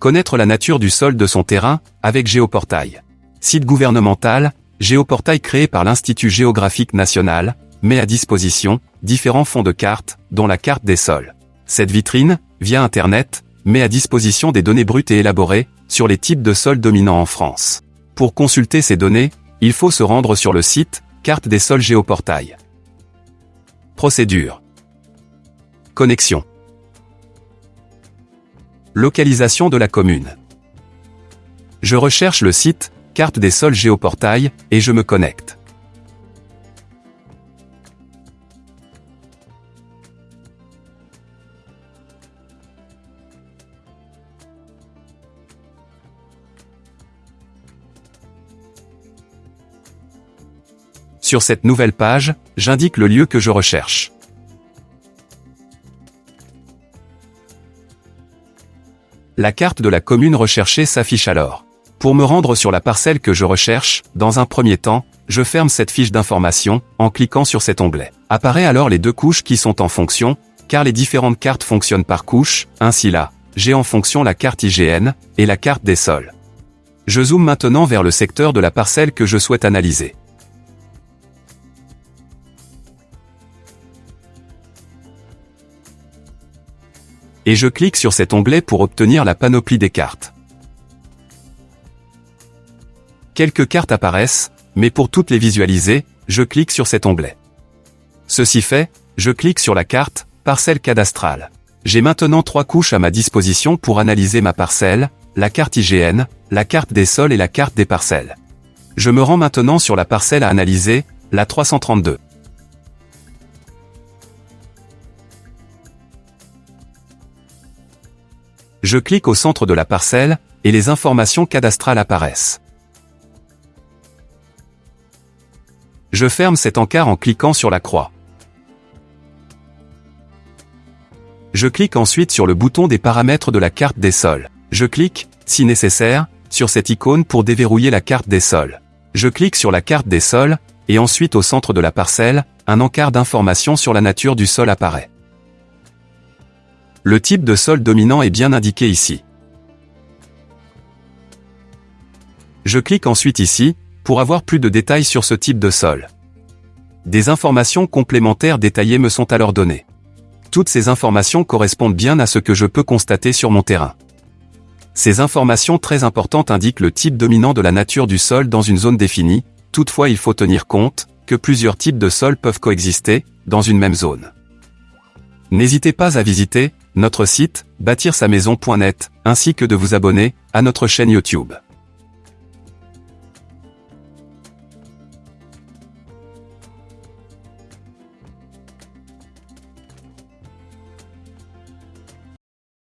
Connaître la nature du sol de son terrain, avec Géoportail. Site gouvernemental, Géoportail créé par l'Institut géographique national, met à disposition différents fonds de cartes, dont la carte des sols. Cette vitrine, via Internet, met à disposition des données brutes et élaborées sur les types de sols dominants en France. Pour consulter ces données, il faut se rendre sur le site Carte des sols Géoportail. Procédure. Connexion. Localisation de la commune. Je recherche le site Carte des sols Géoportail et je me connecte. Sur cette nouvelle page, j'indique le lieu que je recherche. La carte de la commune recherchée s'affiche alors. Pour me rendre sur la parcelle que je recherche, dans un premier temps, je ferme cette fiche d'information en cliquant sur cet onglet. Apparaît alors les deux couches qui sont en fonction, car les différentes cartes fonctionnent par couche, ainsi là, j'ai en fonction la carte IGN et la carte des sols. Je zoome maintenant vers le secteur de la parcelle que je souhaite analyser. Et je clique sur cet onglet pour obtenir la panoplie des cartes. Quelques cartes apparaissent, mais pour toutes les visualiser, je clique sur cet onglet. Ceci fait, je clique sur la carte « Parcelle cadastrale ». J'ai maintenant trois couches à ma disposition pour analyser ma parcelle, la carte IGN, la carte des sols et la carte des parcelles. Je me rends maintenant sur la parcelle à analyser, la 332. Je clique au centre de la parcelle, et les informations cadastrales apparaissent. Je ferme cet encart en cliquant sur la croix. Je clique ensuite sur le bouton des paramètres de la carte des sols. Je clique, si nécessaire, sur cette icône pour déverrouiller la carte des sols. Je clique sur la carte des sols, et ensuite au centre de la parcelle, un encart d'informations sur la nature du sol apparaît. Le type de sol dominant est bien indiqué ici. Je clique ensuite ici, pour avoir plus de détails sur ce type de sol. Des informations complémentaires détaillées me sont alors données. Toutes ces informations correspondent bien à ce que je peux constater sur mon terrain. Ces informations très importantes indiquent le type dominant de la nature du sol dans une zone définie, toutefois il faut tenir compte que plusieurs types de sols peuvent coexister dans une même zone. N'hésitez pas à visiter notre site, bâtir sa maison.net, ainsi que de vous abonner à notre chaîne YouTube.